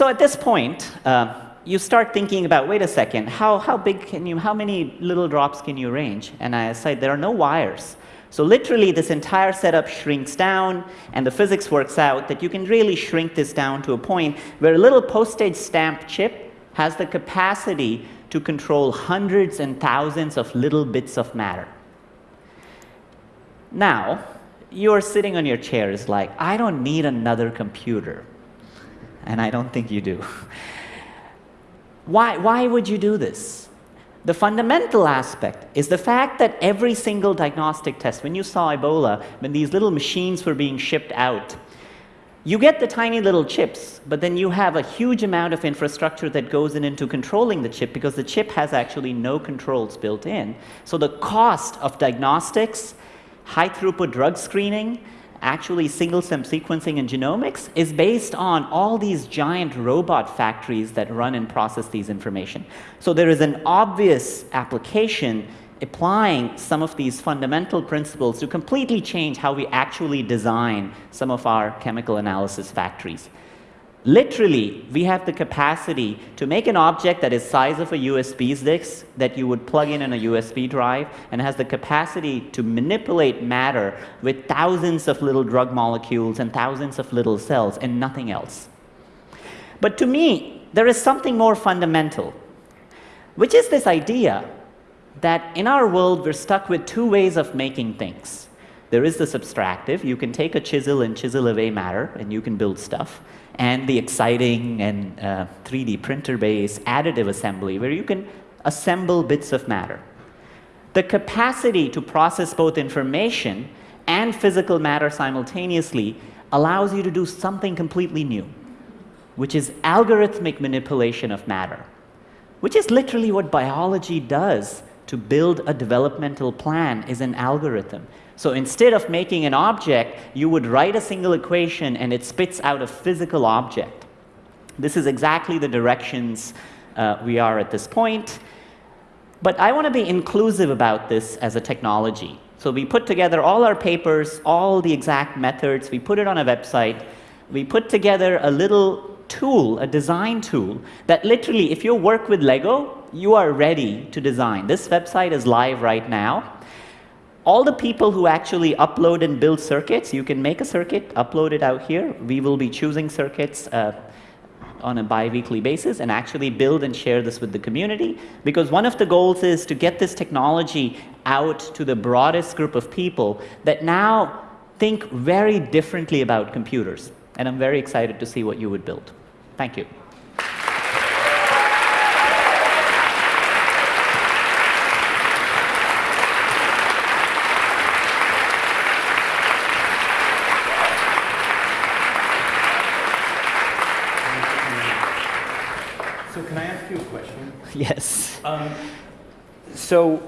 So at this point, uh, you start thinking about, wait a second, how, how big can you, how many little drops can you range? And I said, there are no wires. So literally, this entire setup shrinks down, and the physics works out that you can really shrink this down to a point where a little postage stamp chip has the capacity to control hundreds and thousands of little bits of matter. Now, you're sitting on your chair is like, I don't need another computer. And I don't think you do. why, why would you do this? The fundamental aspect is the fact that every single diagnostic test, when you saw Ebola, when these little machines were being shipped out, you get the tiny little chips, but then you have a huge amount of infrastructure that goes in into controlling the chip because the chip has actually no controls built in. So the cost of diagnostics, high throughput drug screening, actually single-cell sequencing and genomics is based on all these giant robot factories that run and process these information. So there is an obvious application applying some of these fundamental principles to completely change how we actually design some of our chemical analysis factories. Literally, we have the capacity to make an object that is size of a USB stick that you would plug in on a USB drive and has the capacity to manipulate matter with thousands of little drug molecules and thousands of little cells and nothing else. But to me, there is something more fundamental, which is this idea that in our world, we're stuck with two ways of making things. There is the subtractive. You can take a chisel and chisel away matter, and you can build stuff and the exciting and uh, 3D printer-based additive assembly, where you can assemble bits of matter. The capacity to process both information and physical matter simultaneously allows you to do something completely new, which is algorithmic manipulation of matter, which is literally what biology does to build a developmental plan is an algorithm. So instead of making an object, you would write a single equation and it spits out a physical object. This is exactly the directions uh, we are at this point. But I want to be inclusive about this as a technology. So we put together all our papers, all the exact methods, we put it on a website, we put together a little tool, a design tool, that literally, if you work with Lego, you are ready to design. This website is live right now all the people who actually upload and build circuits, you can make a circuit, upload it out here. We will be choosing circuits uh, on a bi-weekly basis and actually build and share this with the community because one of the goals is to get this technology out to the broadest group of people that now think very differently about computers. And I'm very excited to see what you would build. Thank you. So can I ask you a question? Yes. Um, so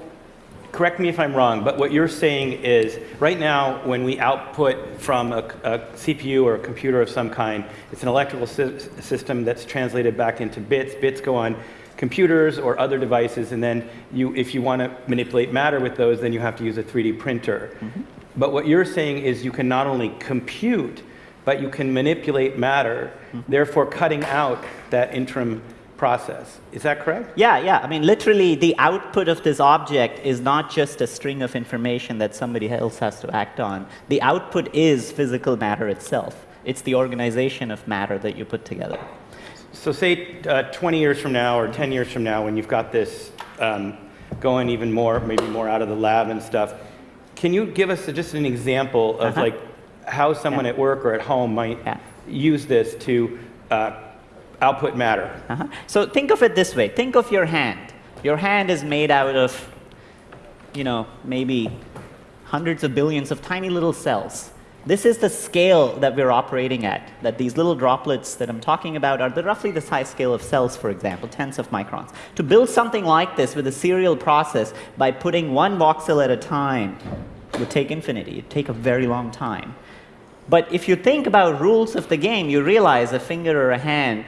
correct me if I'm wrong, but what you're saying is right now when we output from a, a CPU or a computer of some kind, it's an electrical sy system that's translated back into bits. Bits go on computers or other devices, and then you, if you want to manipulate matter with those, then you have to use a 3D printer. Mm -hmm. But what you're saying is you can not only compute, but you can manipulate matter, mm -hmm. therefore cutting out that interim process. Is that correct? Yeah, yeah. I mean, literally, the output of this object is not just a string of information that somebody else has to act on. The output is physical matter itself. It's the organization of matter that you put together. So say uh, 20 years from now or 10 years from now when you've got this um, going even more, maybe more out of the lab and stuff, can you give us just an example of uh -huh. like how someone yeah. at work or at home might yeah. use this to uh, output matter. Uh -huh. So think of it this way. Think of your hand. Your hand is made out of, you know, maybe hundreds of billions of tiny little cells. This is the scale that we're operating at, that these little droplets that I'm talking about are the, roughly the size scale of cells, for example, tens of microns. To build something like this with a serial process by putting one voxel at a time would take infinity. It would take a very long time. But if you think about rules of the game, you realize a finger or a hand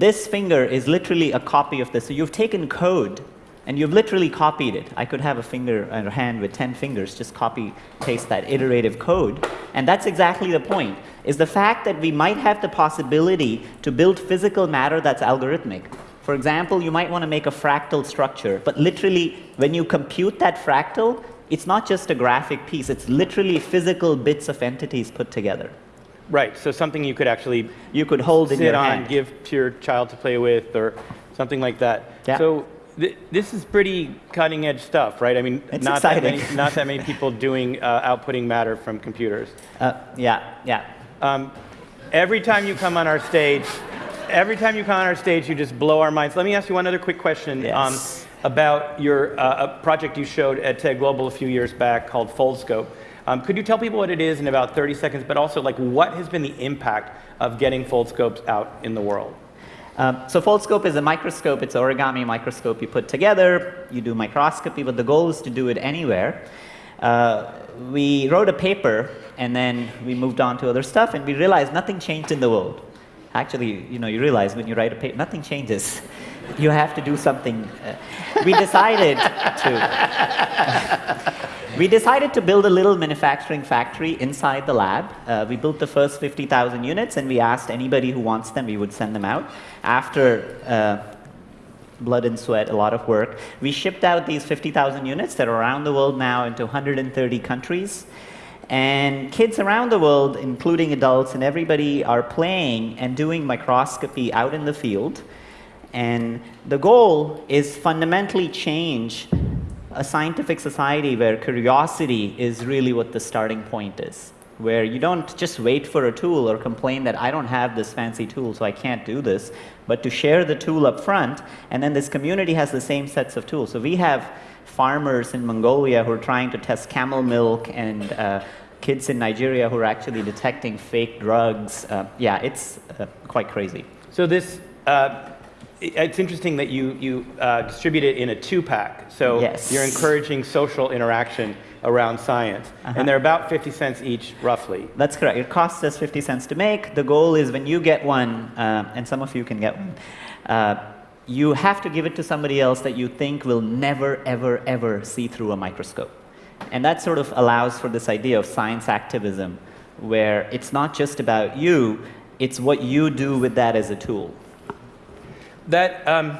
this finger is literally a copy of this. So you've taken code and you've literally copied it. I could have a finger and a hand with 10 fingers, just copy paste that iterative code. And that's exactly the point, is the fact that we might have the possibility to build physical matter that's algorithmic. For example, you might want to make a fractal structure, but literally, when you compute that fractal, it's not just a graphic piece, it's literally physical bits of entities put together. Right, so something you could actually You could hold in your on, hand. give to your child to play with, or something like that. Yeah. So th- this is pretty cutting edge stuff, right? I mean, It's not that, many, not that many people doing uh, outputting matter from computers. Uh, yeah, yeah. Um, every time you come on our stage, every time you come on our stage, you just blow our minds. Let me ask you one other quick question um, about your uh, a project you showed at TED Global a few years back called FoldScope. Um, could you tell people what it is in about 30 seconds, but also like what has been the impact of getting FoldScopes out in the world? Um, so Foldscope is a microscope. It's an origami microscope you put together. You do microscopy, but the goal is to do it anywhere. Uh, we wrote a paper, and then we moved on to other stuff, and we realized nothing changed in the world. Actually, you know, you realize when you write a paper, nothing changes. You have to do something. Uh, we decided to. We decided to build a little manufacturing factory inside the lab. Uh, we built the first 50,000 units, and we asked anybody who wants them, we would send them out. After uh, blood and sweat, a lot of work, we shipped out these 50,000 units that are around the world now into 130 countries. And kids around the world, including adults and everybody, are playing and doing microscopy out in the field. And the goal is fundamentally change a scientific society where curiosity is really what the starting point is. Where you don't just wait for a tool or complain that I don't have this fancy tool, so I can't do this, but to share the tool up front, and then this community has the same sets of tools. So we have farmers in Mongolia who are trying to test camel milk and uh, kids in Nigeria who are actually detecting fake drugs. Uh, yeah, it's uh, quite crazy. So this, uh, it's interesting that you, you uh, distribute it in a two-pack. So Yes. you're encouraging social interaction around science. Uh-huh. And they're about 50 cents each, roughly. That's correct. It costs us 50 cents to make. The goal is when you get one, uh, and some of you can get one, uh, you have to give it to somebody else that you think will never, ever, ever see through a microscope. And that sort of allows for this idea of science activism, where it's not just about you, it's what you do with that as a tool. That, um,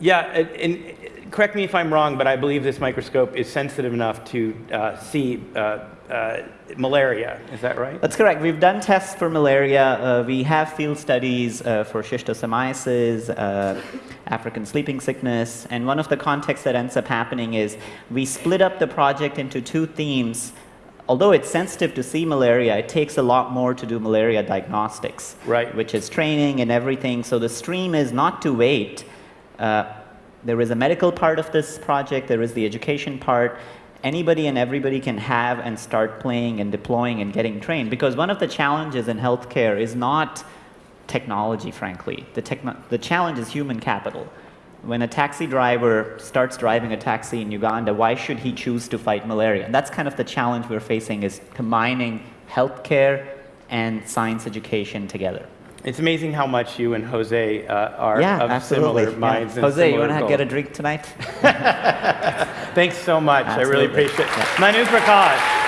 yeah, and, correct me if I'm wrong, but I believe this microscope is sensitive enough to uh, see uh, uh, malaria. Is that right? That's correct. We've done tests for malaria. Uh, we have field studies uh, for schistosomiasis, uh, African sleeping sickness, and one of the contexts that ends up happening is we split up the project into two themes. Although it's sensitive to see malaria, it takes a lot more to do malaria diagnostics, Right. which is training and everything. So the stream is not to wait. Uh, there is a medical part of this project, there is the education part. Anybody and everybody can have and start playing and deploying and getting trained. Because one of the challenges in healthcare is not technology, frankly. The, techno- the challenge is human capital. When a taxi driver starts driving a taxi in Uganda, why should he choose to fight malaria? And that's kind of the challenge we're facing is combining healthcare and science education together. It's amazing how much you and Jose uh, are yeah, of absolutely. similar yeah. minds. and Jose, you want to get a drink tonight? Thanks so much. I really appreciate it. Yeah. Manu Prakash.